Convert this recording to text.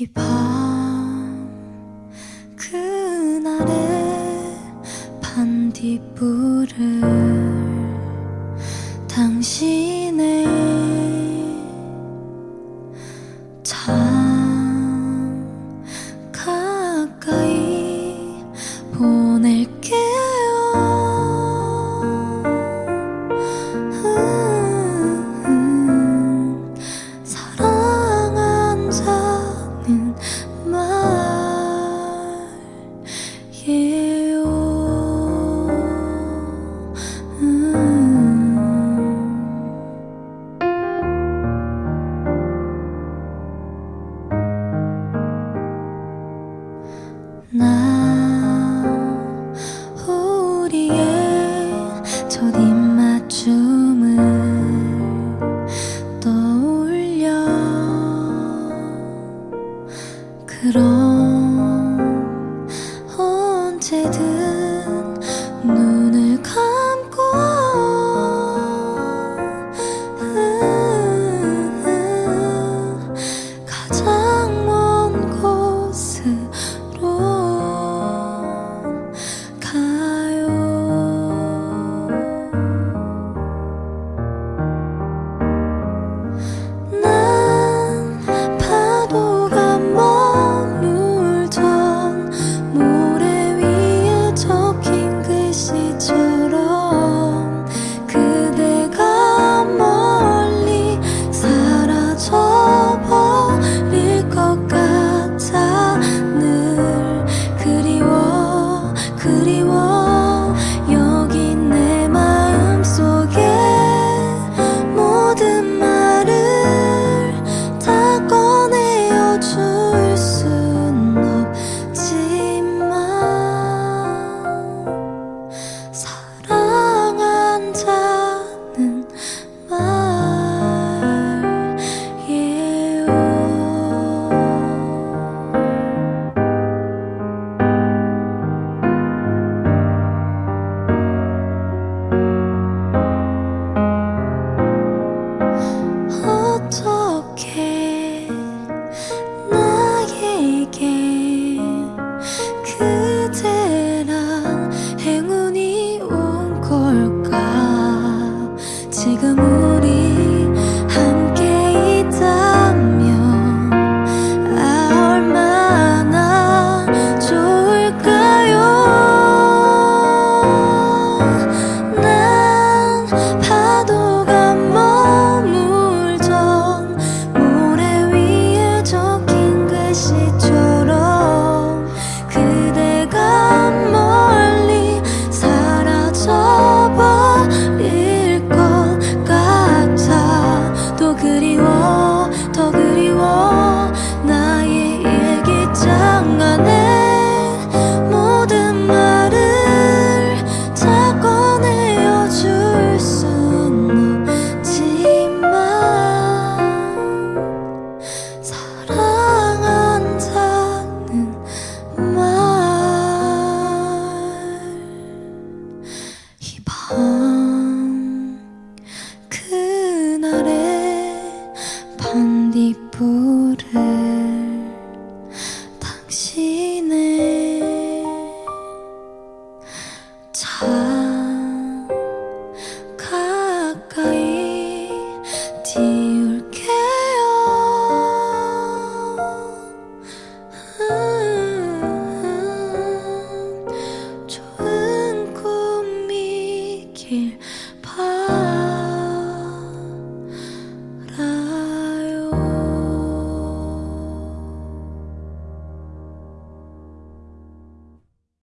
이 밤 그날의 반딧불을 당신의 자 마이 오. 음. 나 부끄러워